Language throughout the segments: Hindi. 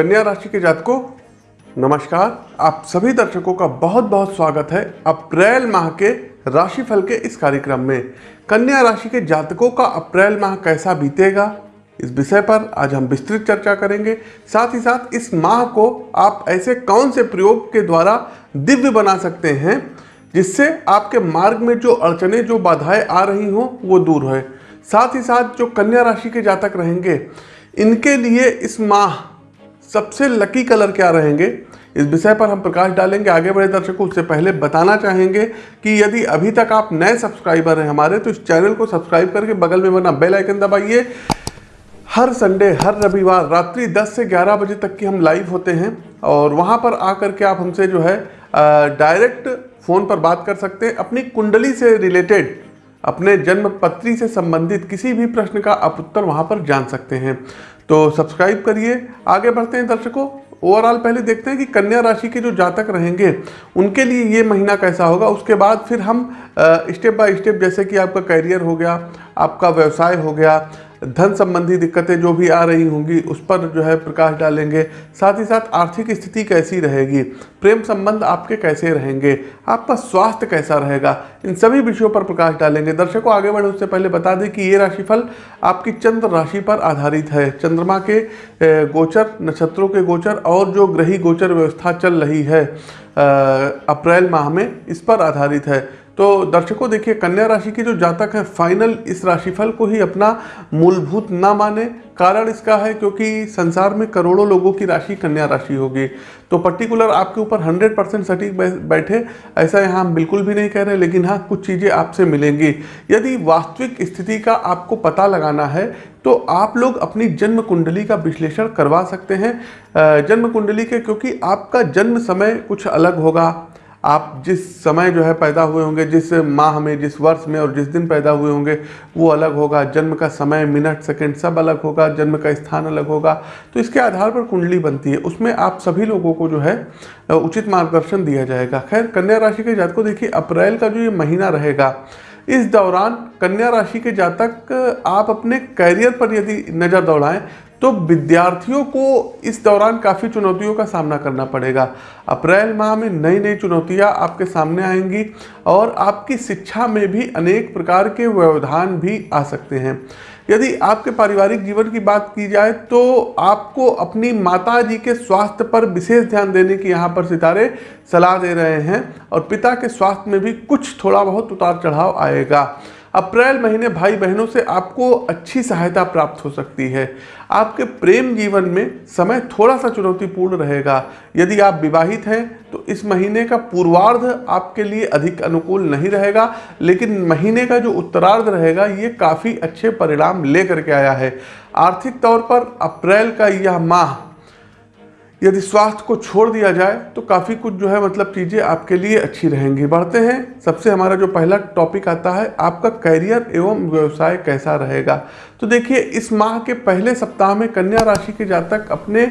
कन्या राशि के जातकों, नमस्कार। आप सभी दर्शकों का बहुत बहुत स्वागत है अप्रैल माह के राशिफल के इस कार्यक्रम में। कन्या राशि के जातकों का अप्रैल माह कैसा बीतेगा, इस विषय पर आज हम विस्तृत चर्चा करेंगे। साथ ही साथ इस माह को आप ऐसे कौन से प्रयोग के द्वारा दिव्य बना सकते हैं, जिससे आपके मार्ग में जो अड़चने, जो बाधाएँ आ रही हों, वो दूर है साथ ही साथ जो कन्या राशि के जातक रहेंगे, इनके लिए इस माह सबसे लकी कलर क्या रहेंगे? इस विषय पर हम प्रकाश डालेंगे आगे बढ़े दर्शकों, उससे पहले बताना चाहेंगे कि यदि अभी तक आप नए सब्सक्राइबर हैं हमारे तो इस चैनल को सब्सक्राइब करके बगल में बना बेल आइकन दबाइए। हर संडे हर रविवार रात्रि 10 से 11 बजे तक की हम लाइव होते हैं और वहाँ पर आकर के आप हमसे जो है डायरेक्ट फ़ोन पर बात कर सकते हैं। अपनी कुंडली से रिलेटेड अपने जन्म पत्री से संबंधित किसी भी प्रश्न का आप उत्तर वहाँ पर जान सकते हैं। तो सब्सक्राइब करिए। आगे बढ़ते हैं दर्शकों। ओवरऑल पहले देखते हैं कि कन्या राशि के जो जातक रहेंगे, उनके लिए ये महीना कैसा होगा? उसके बाद फिर हम स्टेप बाय स्टेप, जैसे कि आपका करियर हो गया, आपका व्यवसाय हो गया धन संबंधी दिक्कतें जो भी आ रही होंगी, उस पर जो है प्रकाश डालेंगे। साथ ही साथ आर्थिक स्थिति कैसी रहेगी? प्रेम संबंध आपके कैसे रहेंगे? आपका स्वास्थ्य कैसा रहेगा? इन सभी विषयों पर प्रकाश डालेंगे। दर्शकों, आगे बढ़े, उससे पहले बता दें कि ये राशिफल आपकी चंद्र राशि पर आधारित है। चंद्रमा के गोचर, नक्षत्रों के गोचर और जो ग्रही गोचर व्यवस्था चल रही है अप्रैल माह में, इस पर आधारित है। तो दर्शकों, देखिए, कन्या राशि के जो जातक है फाइनल इस राशिफल को ही अपना मूलभूत ना माने। कारण इसका है क्योंकि संसार में करोड़ों लोगों की राशि कन्या राशि होगी। तो पर्टिकुलर आपके ऊपर 100 परसेंट सटीक बैठे, ऐसा यहाँ हम बिल्कुल भी नहीं कह रहे, लेकिन हाँ कुछ चीज़ें आपसे मिलेंगी। यदि वास्तविक स्थिति का आपको पता लगाना है तो आप लोग अपनी जन्म कुंडली का विश्लेषण करवा सकते हैं। जन्म कुंडली के, क्योंकि आपका जन्म समय कुछ अलग होगा। आप जिस समय जो है पैदा हुए होंगे, जिस माह में, जिस वर्ष में और जिस दिन पैदा हुए होंगे, वो अलग होगा। जन्म का समय, मिनट, सेकंड, सब अलग होगा। जन्म का स्थान अलग होगा। तो इसके आधार पर कुंडली बनती है। उसमें आप सभी लोगों को जो है उचित मार्गदर्शन दिया जाएगा। खैर, कन्या राशि के जातकों, देखिए, अप्रैल का जो ये महीना रहेगा, इस दौरान कन्या राशि के जातक, आप अपने कैरियर पर यदि नज़र दौड़ाएँ तो विद्यार्थियों को इस दौरान काफ़ी चुनौतियों का सामना करना पड़ेगा। अप्रैल माह में नई नई चुनौतियाँ आपके सामने आएँगी और आपकी शिक्षा में भी अनेक प्रकार के व्यवधान भी आ सकते हैं। यदि आपके पारिवारिक जीवन की बात की जाए तो आपको अपनी माता जी के स्वास्थ्य पर विशेष ध्यान देने की यहाँ पर सितारे सलाह दे रहे हैं और पिता के स्वास्थ्य में भी कुछ थोड़ा बहुत उतार चढ़ाव आएगा। अप्रैल महीने भाई बहनों से आपको अच्छी सहायता प्राप्त हो सकती है। आपके प्रेम जीवन में समय थोड़ा सा चुनौतीपूर्ण रहेगा। यदि आप विवाहित हैं तो इस महीने का पूर्वार्ध आपके लिए अधिक अनुकूल नहीं रहेगा, लेकिन महीने का जो उत्तरार्ध रहेगा, ये काफ़ी अच्छे परिणाम लेकर के आया है। आर्थिक तौर पर अप्रैल का यह माह यदि स्वास्थ्य को छोड़ दिया जाए तो काफ़ी कुछ जो है मतलब चीज़ें आपके लिए अच्छी रहेंगी। बढ़ते हैं। सबसे हमारा जो पहला टॉपिक आता है, आपका करियर एवं व्यवसाय कैसा रहेगा? तो देखिए, इस माह के पहले सप्ताह में कन्या राशि के जातक अपने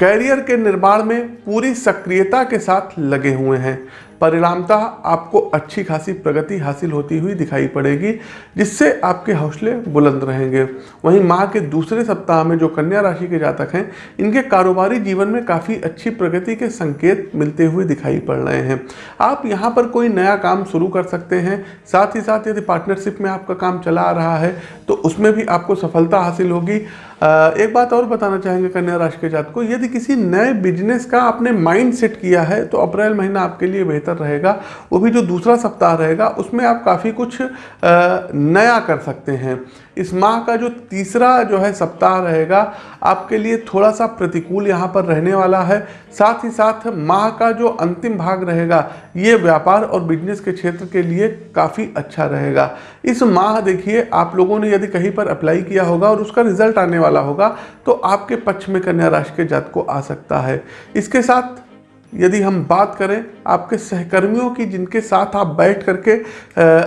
कैरियर के निर्माण में पूरी सक्रियता के साथ लगे हुए हैं। परिणामतः आपको अच्छी खासी प्रगति हासिल होती हुई दिखाई पड़ेगी, जिससे आपके हौसले बुलंद रहेंगे। वहीं माह के दूसरे सप्ताह में जो कन्या राशि के जातक हैं, इनके कारोबारी जीवन में काफ़ी अच्छी प्रगति के संकेत मिलते हुए दिखाई पड़ रहे हैं। आप यहाँ पर कोई नया काम शुरू कर सकते हैं, साथ ही साथ यदि पार्टनरशिप में आपका काम चला आ रहा है तो उसमें भी आपको सफलता हासिल होगी। एक बात और बताना चाहेंगे कन्या राशि के जात को यदि किसी नए बिज़नेस का आपने माइंड सेट किया है तो अप्रैल महीना आपके लिए बेहतर रहेगा। वो भी जो दूसरा सप्ताह रहेगा, उसमें आप काफ़ी कुछ नया कर सकते हैं। इस माह का जो तीसरा जो है सप्ताह रहेगा, आपके लिए थोड़ा सा प्रतिकूल यहाँ पर रहने वाला है। साथ ही साथ माह का जो अंतिम भाग रहेगा, ये व्यापार और बिज़नेस के क्षेत्र के लिए काफ़ी अच्छा रहेगा। इस माह देखिए, आप लोगों ने यदि कहीं पर अप्लाई किया होगा और उसका रिज़ल्ट आने वाला होगा तो आपके पक्ष में कन्या राशि के जात को आ सकता है। इसके साथ यदि हम बात करें आपके सहकर्मियों की, जिनके साथ आप बैठ करके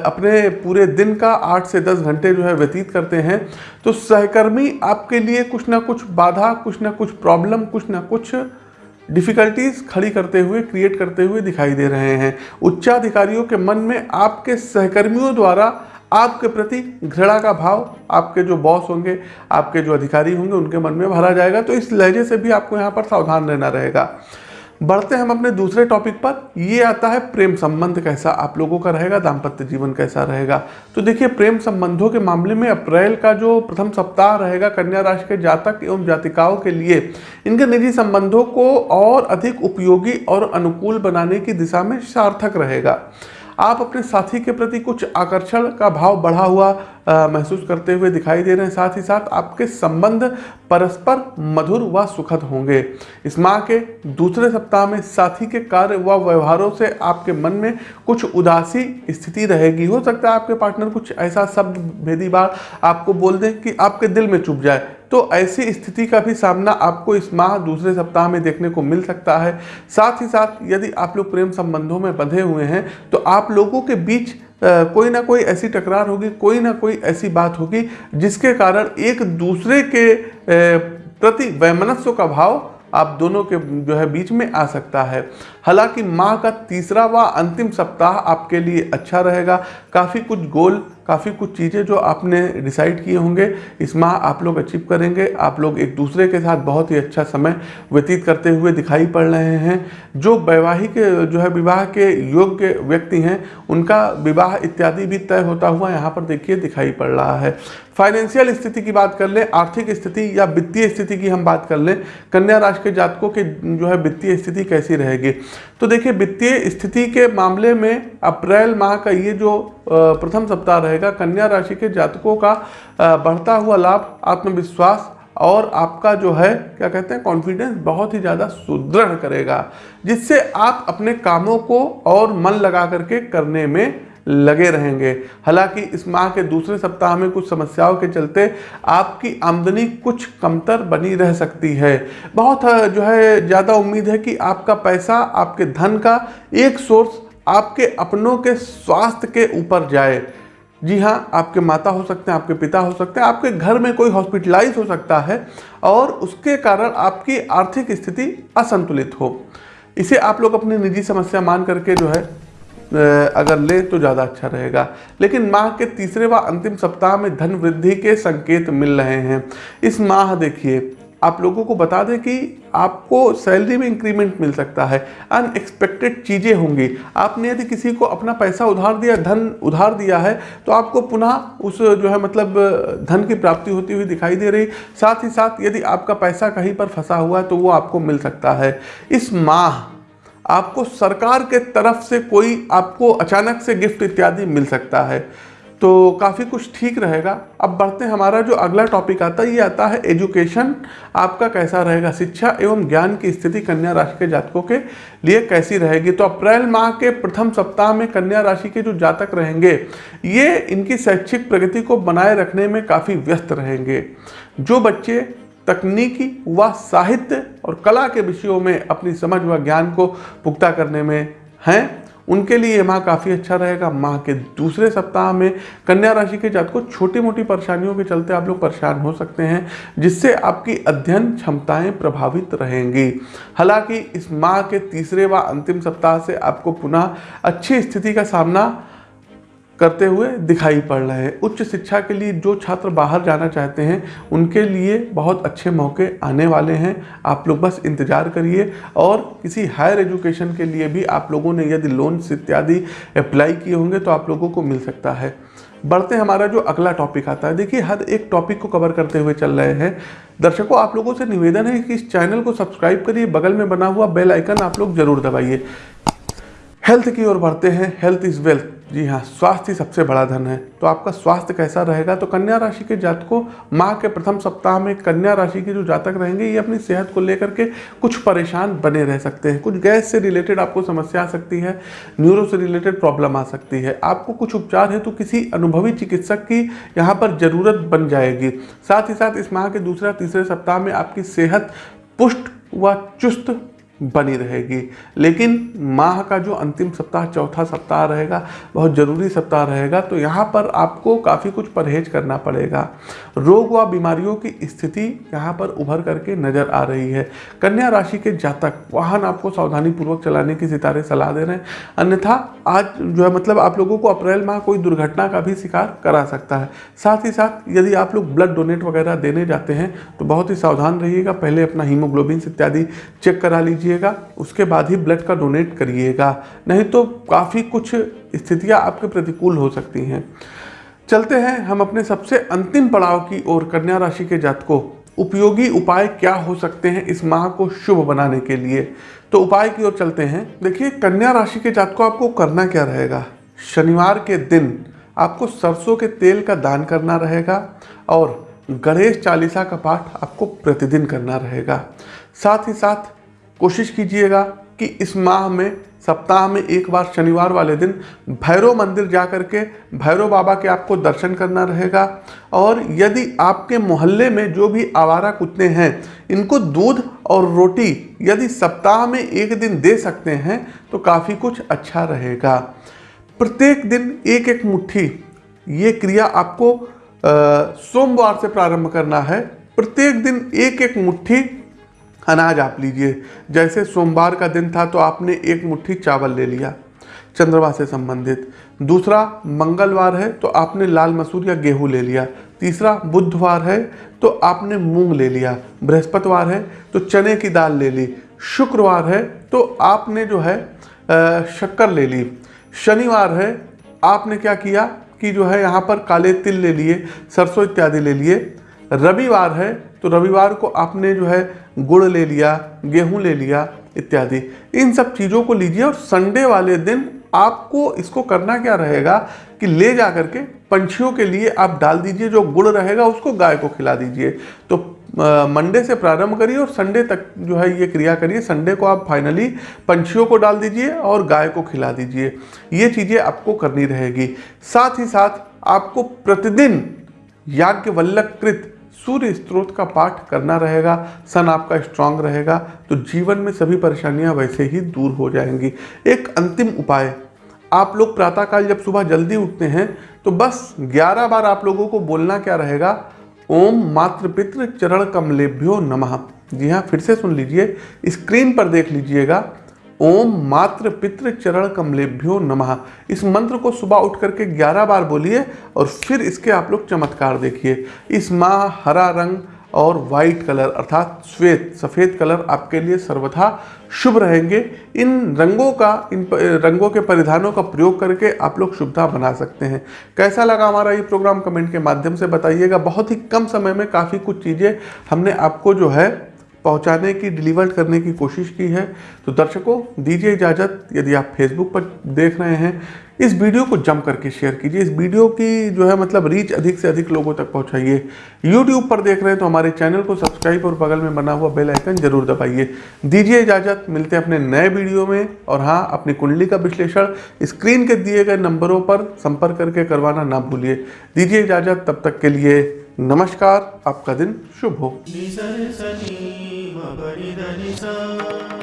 अपने पूरे दिन का आठ से दस घंटे जो है व्यतीत करते हैं तो सहकर्मी आपके लिए कुछ ना कुछ बाधा, कुछ ना कुछ प्रॉब्लम कुछ ना कुछ डिफ़िकल्टीज खड़ी करते हुए क्रिएट करते हुए दिखाई दे रहे हैं। उच्चाधिकारियों के मन में आपके सहकर्मियों द्वारा आपके प्रति घृणा का भाव, आपके जो बॉस होंगे, आपके जो अधिकारी होंगे, उनके मन में भरा जाएगा तो इस लहजे से भी आपको यहाँ पर सावधान रहना रहेगा। बढ़ते हैं हम अपने दूसरे टॉपिक पर। ये आता है प्रेम संबंध कैसा आप लोगों का रहेगा, दाम्पत्य जीवन कैसा रहेगा। तो देखिए, प्रेम संबंधों के मामले में अप्रैल का जो प्रथम सप्ताह रहेगा कन्या राशि के जातक एवं जातिकाओं के लिए, इनके निजी संबंधों को और अधिक उपयोगी और अनुकूल बनाने की दिशा में सार्थक रहेगा। आप अपने साथी के प्रति कुछ आकर्षण का भाव बढ़ा हुआ महसूस करते हुए दिखाई दे रहे हैं। साथ ही साथ आपके संबंध परस्पर मधुर व सुखद होंगे। इस माह के दूसरे सप्ताह में साथी के कार्य व व्यवहारों से आपके मन में कुछ उदासी स्थिति रहेगी। हो सकता है आपके पार्टनर कुछ ऐसा शब्द भेदी बार आपको बोल दें कि आपके दिल में चुप जाए। तो ऐसी स्थिति का भी सामना आपको इस माह दूसरे सप्ताह में देखने को मिल सकता है। साथ ही साथ यदि आप लोग प्रेम संबंधों में बंधे हुए हैं तो आप लोगों के बीच कोई ना कोई ऐसी टकरार होगी, कोई ना कोई ऐसी बात होगी, जिसके कारण एक दूसरे के प्रति वैमनस्व का भाव आप दोनों के, जो है, बीच में आ सकता है। हालाँकि माह का तीसरा व अंतिम सप्ताह आपके लिए अच्छा रहेगा। काफ़ी कुछ गोल, काफ़ी कुछ चीज़ें जो आपने डिसाइड किए होंगे, इस माह आप लोग अचीव करेंगे। आप लोग एक दूसरे के साथ बहुत ही अच्छा समय व्यतीत करते हुए दिखाई पड़ रहे हैं। जो वैवाहिक, जो है विवाह के योग्य व्यक्ति हैं, उनका विवाह इत्यादि भी तय होता हुआ यहाँ पर देखिए दिखाई पड़ रहा है। फाइनेंशियल स्थिति की बात कर लें, आर्थिक स्थिति या वित्तीय स्थिति की हम बात कर लें, कन्या राशि के जातकों की जो है वित्तीय स्थिति कैसी रहेगी? तो देखिए, वित्तीय स्थिति के मामले में अप्रैल माह का ये जो प्रथम सप्ताह रहेगा, कन्या राशि के जातकों का बढ़ता हुआ लाभ, आत्मविश्वास और आपका जो है, क्या कहते हैं कॉन्फिडेंस बहुत ही ज़्यादा सुदृढ़ करेगा, जिससे आप अपने कामों को और मन लगा करके करने में लगे रहेंगे। हालाँकि इस माह के दूसरे सप्ताह में कुछ समस्याओं के चलते आपकी आमदनी कुछ कमतर बनी रह सकती है। बहुत जो है, ज़्यादा उम्मीद है कि आपका पैसा, आपके धन का एक सोर्स आपके अपनों के स्वास्थ्य के ऊपर जाए। जी हाँ आपके माता हो सकते हैं, आपके पिता हो सकते हैं, आपके घर में कोई हॉस्पिटलाइज हो सकता है और उसके कारण आपकी आर्थिक स्थिति असंतुलित हो। इसे आप लोग अपनी निजी समस्या मान करके जो है अगर ले तो ज़्यादा अच्छा रहेगा। लेकिन माह के तीसरे व अंतिम सप्ताह में धन वृद्धि के संकेत मिल रहे हैं। इस माह देखिए, आप लोगों को बता दें कि आपको सैलरी में इंक्रीमेंट मिल सकता है। अनएक्सपेक्टेड चीज़ें होंगी। आपने यदि किसी को अपना पैसा उधार दिया, धन उधार दिया है तो आपको पुनः उस जो है मतलब धन की प्राप्ति होती हुई दिखाई दे रही। साथ ही साथ यदि आपका पैसा कहीं पर फंसा हुआ है तो वो आपको मिल सकता है। इस माह आपको सरकार के तरफ़ से कोई आपको अचानक से गिफ्ट इत्यादि मिल सकता है। तो काफ़ी कुछ ठीक रहेगा। अब बढ़ते हैं हमारा जो अगला टॉपिक आता है, ये आता है एजुकेशन आपका कैसा रहेगा? शिक्षा एवं ज्ञान की स्थिति कन्या राशि के जातकों के लिए कैसी रहेगी? तो अप्रैल माह के प्रथम सप्ताह में कन्या राशि के जो जातक रहेंगे, ये इनकी शैक्षिक प्रगति को बनाए रखने में काफ़ी व्यस्त रहेंगे। जो बच्चे तकनीकी व साहित्य और कला के विषयों में अपनी समझ व ज्ञान को पुख्ता करने में हैं। उनके लिए ये माह काफ़ी अच्छा रहेगा। माह के दूसरे सप्ताह में कन्या राशि के जात को छोटी मोटी परेशानियों के चलते आप लोग परेशान हो सकते हैं, जिससे आपकी अध्ययन क्षमताएँ प्रभावित रहेंगी। हालाँकि इस माह के तीसरे व अंतिम सप्ताह से आपको पुनः अच्छी स्थिति का सामना करते हुए दिखाई पड़ रहे हैं। उच्च शिक्षा के लिए जो छात्र बाहर जाना चाहते हैं, उनके लिए बहुत अच्छे मौके आने वाले हैं। आप लोग बस इंतज़ार करिए और किसी हायर एजुकेशन के लिए भी आप लोगों ने यदि लोन्स इत्यादि अप्लाई किए होंगे तो आप लोगों को मिल सकता है। बढ़ते हमारा जो अगला टॉपिक आता है। देखिए, हर एक टॉपिक को कवर करते हुए चल रहे हैं। दर्शकों, आप लोगों से निवेदन है कि इस चैनल को सब्सक्राइब करिए, बगल में बना हुआ बेल आइकन आप लोग ज़रूर दबाइए। हेल्थ की ओर बढ़ते हैं। हेल्थ इज़ वेल्थ जी हाँ स्वास्थ्य सबसे बड़ा धन है। तो आपका स्वास्थ्य कैसा रहेगा? तो कन्या राशि के जातकों माह के प्रथम सप्ताह में कन्या राशि के जो जातक रहेंगे, ये अपनी सेहत को लेकर के कुछ परेशान बने रह सकते हैं। कुछ गैस से रिलेटेड आपको समस्या आ सकती है न्यूरो से रिलेटेड प्रॉब्लम आ सकती है। आपको कुछ उपचार है तो किसी अनुभवी चिकित्सक की यहाँ पर ज़रूरत बन जाएगी। साथ ही साथ इस माह के दूसरा तीसरे सप्ताह में आपकी सेहत पुष्ट व चुस्त बनी रहेगी। लेकिन माह का जो अंतिम सप्ताह, चौथा सप्ताह रहेगा, बहुत ज़रूरी सप्ताह रहेगा तो यहाँ पर आपको काफ़ी कुछ परहेज करना पड़ेगा। रोग व बीमारियों की स्थिति यहाँ पर उभर करके नज़र आ रही है। कन्या राशि के जातक, वाहन आपको सावधानी पूर्वक चलाने की सितारे सलाह दे रहे हैं। अन्यथा, आज जो है मतलब आप लोगों को अप्रैल माह कोई दुर्घटना का भी शिकार करा सकता है। साथ ही साथ, यदि आप लोग ब्लड डोनेट वगैरह देने जाते हैं तो बहुत ही सावधान रहिएगा। पहले अपना हीमोग्लोबिन इत्यादि चेक करा लीजिएगा उसके बाद ही ब्लड का डोनेट करिएगा। नहीं तो काफ़ी कुछ स्थितियाँ आपके प्रतिकूल हो सकती हैं। चलते हैं हम अपने सबसे अंतिम पड़ाव की ओर, कन्या राशि के जातकों। उपयोगी उपाय क्या हो सकते हैं इस माह को शुभ बनाने के लिए? तो उपाय की ओर चलते हैं। देखिए, कन्या राशि के जातकों, आपको करना क्या रहेगा? शनिवार के दिन आपको सरसों के तेल का दान करना रहेगा और गणेश चालीसा का पाठ आपको प्रतिदिन करना रहेगा। साथ ही साथ कोशिश कीजिएगा कि इस माह में, सप्ताह में एक बार शनिवार वाले दिन भैरव मंदिर जा कर के भैरव बाबा के आपको दर्शन करना रहेगा। और यदि आपके मोहल्ले में जो भी आवारा कुत्ते हैं, इनको दूध और रोटी यदि सप्ताह में एक दिन दे सकते हैं तो काफ़ी कुछ अच्छा रहेगा। प्रत्येक दिन एक एक मुट्ठी, ये क्रिया आपको सोमवार से प्रारंभ करना है। प्रत्येक दिन एक एक मुट्ठी अनाज आप लीजिए। जैसे सोमवार का दिन था तो आपने एक मुट्ठी चावल ले लिया, चंद्रमा से संबंधित। दूसरा, मंगलवार है तो आपने लाल मसूर या गेहूँ ले लिया। तीसरा, बुधवार है तो आपने मूंग ले लिया। बृहस्पतिवार है तो चने की दाल ले ली। शुक्रवार है तो आपने जो है शक्कर ले ली। शनिवार है, आपने क्या किया कि जो है यहाँ पर काले तिल ले लिए, सरसों इत्यादि ले लिए। रविवार है तो रविवार को आपने जो है गुड़ ले लिया, गेहूँ ले लिया, इत्यादि। इन सब चीज़ों को लीजिए और संडे वाले दिन आपको इसको करना क्या रहेगा कि ले जा करके पंछियों के लिए आप डाल दीजिए, जो गुड़ रहेगा उसको गाय को खिला दीजिए। तो मंडे से प्रारंभ करिए और संडे तक जो है ये क्रिया करिए। संडे को आप फाइनली पंछियों को डाल दीजिए और गाय को खिला दीजिए। ये चीज़ें आपको करनी रहेगी। साथ ही साथ आपको प्रतिदिन याज्ञवल्लकृत सूर्य स्त्रोत का पाठ करना रहेगा, सन आपका स्ट्रांग रहेगा तो जीवन में सभी परेशानियाँ वैसे ही दूर हो जाएँगी। एक अंतिम उपाय, आप लोग प्रातःकाल जब सुबह जल्दी उठते हैं तो बस 11 बार आप लोगों को बोलना क्या रहेगा? ओम मातृपितृ चरण कमलेभ्यो नमः। जी हाँ फिर से सुन लीजिए, स्क्रीन पर देख लीजिएगा ओम मात्र पितृ चरण कमलेभ्यो नमः। इस मंत्र को सुबह उठ करके 11 बार बोलिए और फिर इसके आप लोग चमत्कार देखिए। इस माह हरा रंग और वाइट कलर अर्थात श्वेत, सफ़ेद कलर आपके लिए सर्वथा शुभ रहेंगे। इन रंगों का, इन रंगों के परिधानों का प्रयोग करके आप लोग शुभता बना सकते हैं। कैसा लगा हमारा ये प्रोग्राम कमेंट के माध्यम से बताइएगा। बहुत ही कम समय में काफ़ी कुछ चीज़ें हमने आपको जो है पहुँचाने की डिलीवर करने की कोशिश की है तो दर्शकों, दीजिए इजाज़त, यदि आप फेसबुक पर देख रहे हैं, इस वीडियो को जम करके शेयर कीजिए। इस वीडियो की जो है मतलब रीच अधिक से अधिक लोगों तक पहुंचाइए। यूट्यूब पर देख रहे हैं तो हमारे चैनल को सब्सक्राइब और बगल में बना हुआ बेल आइकन ज़रूर दबाइए। दीजिए इजाज़त, मिलते हैं अपने नए वीडियो में। और हाँ अपनी कुंडली का विश्लेषण स्क्रीन के दिए गए नंबरों पर संपर्क करके करवाना ना भूलिए। दीजिए इजाज़त, तब तक के लिए नमस्कार, आपका दिन शुभ हो। ri da